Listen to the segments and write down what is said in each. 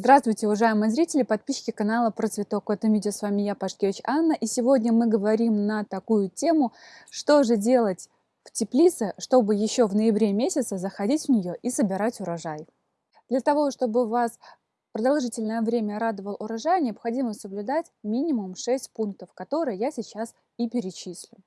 Здравствуйте, уважаемые зрители, подписчики канала про цветок. В этом видео с вами я, Пашкевич Анна. И сегодня мы говорим на такую тему, что же делать в теплице, чтобы еще в ноябре месяце заходить в нее и собирать урожай. Для того, чтобы вас продолжительное время радовал урожай, необходимо соблюдать минимум 6 пунктов, которые я сейчас и перечислю.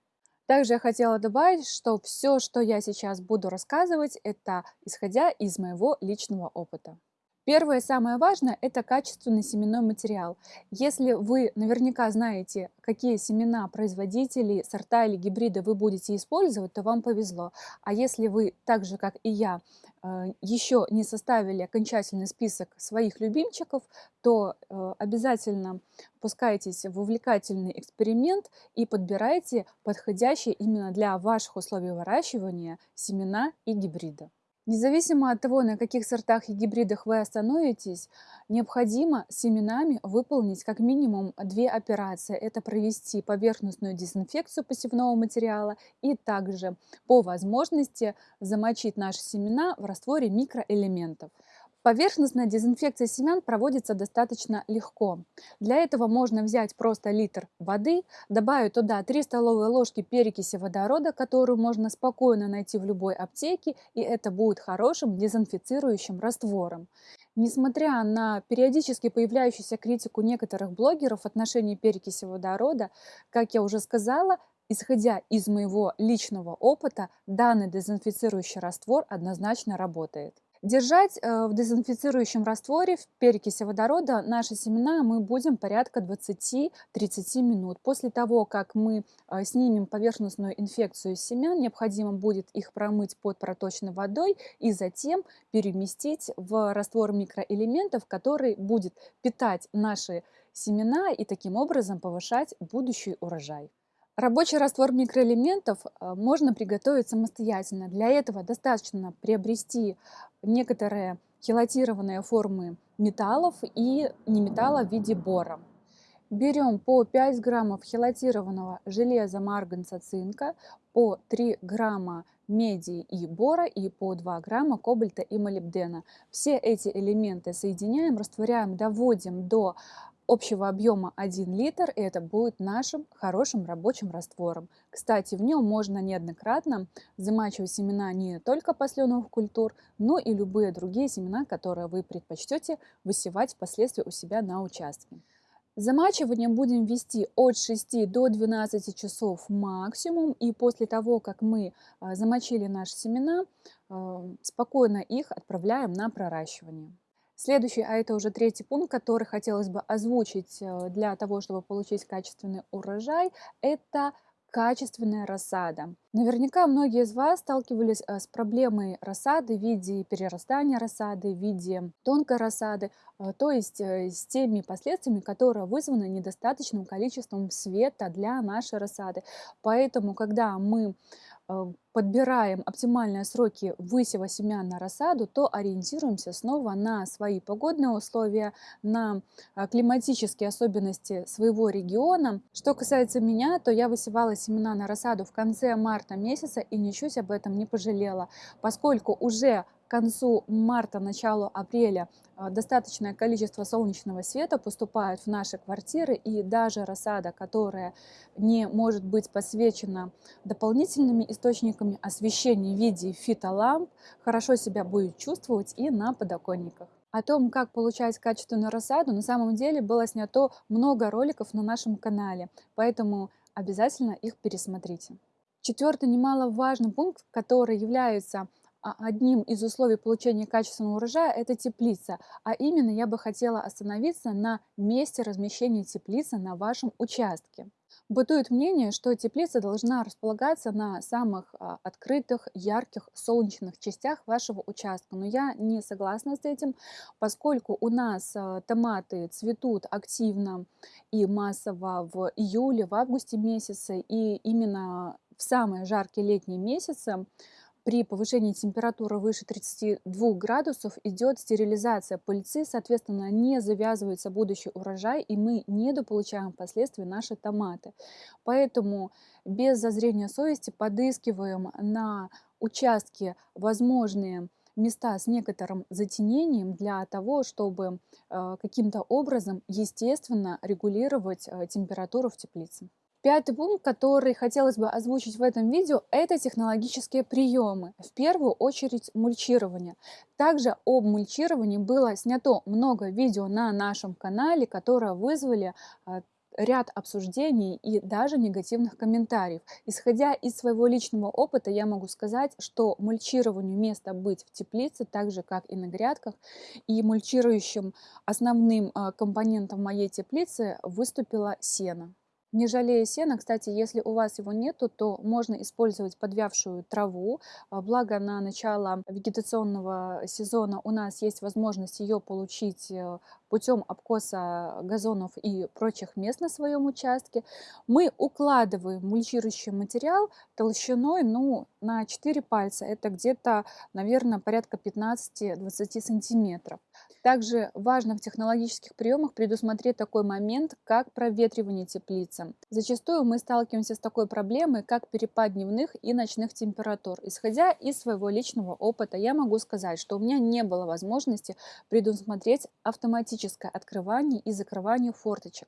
Также я хотела добавить, что все, что я сейчас буду рассказывать, это исходя из моего личного опыта. Первое самое важное – это качественный семенной материал. Если вы наверняка знаете, какие семена, производители, сорта или гибриды вы будете использовать, то вам повезло. А если вы, так же как и я, э, еще не составили окончательный список своих любимчиков, то э, обязательно пускайтесь в увлекательный эксперимент и подбирайте подходящие именно для ваших условий выращивания семена и гибриды. Независимо от того, на каких сортах и гибридах вы остановитесь, необходимо семенами выполнить как минимум две операции. Это провести поверхностную дезинфекцию посевного материала и также по возможности замочить наши семена в растворе микроэлементов. Поверхностная дезинфекция семян проводится достаточно легко. Для этого можно взять просто литр воды, добавить туда 3 столовые ложки перекиси водорода, которую можно спокойно найти в любой аптеке, и это будет хорошим дезинфицирующим раствором. Несмотря на периодически появляющуюся критику некоторых блогеров в отношении перекиси водорода, как я уже сказала, исходя из моего личного опыта, данный дезинфицирующий раствор однозначно работает. Держать э, в дезинфицирующем растворе в перекиси водорода наши семена мы будем порядка 20-30 минут. После того, как мы э, снимем поверхностную инфекцию семян, необходимо будет их промыть под проточной водой и затем переместить в раствор микроэлементов, который будет питать наши семена и таким образом повышать будущий урожай. Рабочий раствор микроэлементов э, можно приготовить самостоятельно. Для этого достаточно приобрести некоторые хелатированные формы металлов и неметалла в виде бора. Берем по 5 граммов хелатированного железа, марганца, цинка, по 3 грамма меди и бора и по 2 грамма кобальта и молибдена. Все эти элементы соединяем, растворяем, доводим до общего объема 1 литр, и это будет нашим хорошим рабочим раствором. Кстати, в нем можно неоднократно замачивать семена не только посленовых культур, но и любые другие семена, которые вы предпочтете высевать впоследствии у себя на участке. Замачивание будем вести от 6 до 12 часов максимум. И после того, как мы а, замочили наши семена, а, спокойно их отправляем на проращивание. Следующий, а это уже третий пункт, который хотелось бы озвучить э, для того, чтобы получить качественный урожай, это качественная рассада. Наверняка многие из вас сталкивались э, с проблемой рассады в виде перерастания рассады, в виде тонкой рассады, э, то есть с теми последствиями, которые вызваны недостаточным количеством света для нашей рассады. Поэтому, когда мы подбираем оптимальные сроки высева семян на рассаду, то ориентируемся снова на свои погодные условия, на э, климатические особенности своего региона. Что касается меня, то я высевала семена на рассаду в конце марта месяца и ничуть об этом не пожалела, поскольку уже концу марта, началу апреля а, достаточное количество солнечного света поступает в наши квартиры, и даже рассада, которая не может быть посвечена дополнительными источниками освещения в виде фитоламп, хорошо себя будет чувствовать и на подоконниках. О том, как получать качественную рассаду, на самом деле было снято много роликов на нашем канале, поэтому обязательно их пересмотрите. Четвертый немаловажный пункт, который является одним из условий получения качественного урожая – это теплица. А именно я бы хотела остановиться на месте размещения теплицы на вашем участке. Бытует мнение, что теплица должна располагаться на самых а, открытых, ярких, солнечных частях вашего участка. Но я не согласна с этим, поскольку у нас а, томаты цветут активно и массово в июле, в августе месяце. И именно в самые жаркие летние месяцы при повышении температуры выше 32 градусов идет стерилизация пыльцы, соответственно, не завязывается будущий урожай, и мы недополучаем впоследствии наши томаты. Поэтому без зазрения совести подыскиваем на участке возможные места с некоторым затенением для того, чтобы э, каким-то образом естественно регулировать э, температуру в теплице. Пятый пункт, который хотелось бы озвучить в этом видео, это технологические приемы. В первую очередь мульчирование. Также об мульчировании было снято много видео на нашем канале, которые вызвали а, ряд обсуждений и даже негативных комментариев. Исходя из своего личного опыта, я могу сказать, что мульчированию место быть в теплице, так же как и на грядках. И мульчирующим основным а, компонентом моей теплицы выступила сено. Не жалея сена, кстати, если у вас его нету, то можно использовать подвявшую траву. А, благо на начало вегетационного сезона у нас есть возможность ее получить э, путем обкоса газонов и прочих мест на своем участке. Мы укладываем мульчирующий материал толщиной ну, на 4 пальца. Это где-то, наверное, порядка 15-20 сантиметров. Также важно в технологических приемах предусмотреть такой момент, как проветривание теплицы. Зачастую мы сталкиваемся с такой проблемой, как перепад дневных и ночных температур. Исходя из своего личного опыта, я могу сказать, что у меня не было возможности предусмотреть автоматическое открывание и закрывание форточек.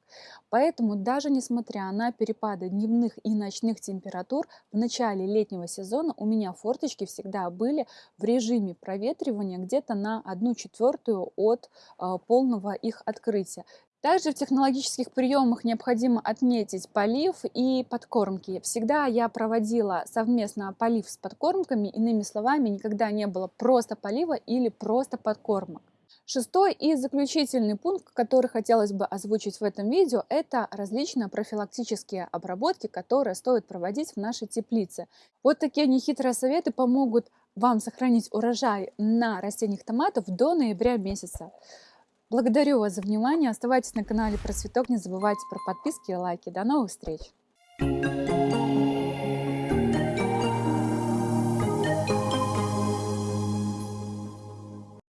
Поэтому даже несмотря на перепады дневных и ночных температур, в начале летнего сезона у меня форточки всегда были в режиме проветривания где-то на 1 четвертую от а, полного их открытия. Также в технологических приемах необходимо отметить полив и подкормки. Всегда я проводила совместно полив с подкормками, иными словами, никогда не было просто полива или просто подкормок. Шестой и заключительный пункт, который хотелось бы озвучить в этом видео, это различные профилактические обработки, которые стоит проводить в нашей теплице. Вот такие нехитрые советы помогут вам сохранить урожай на растениях томатов до ноября месяца. Благодарю вас за внимание. Оставайтесь на канале Про Цветок. Не забывайте про подписки и лайки. До новых встреч!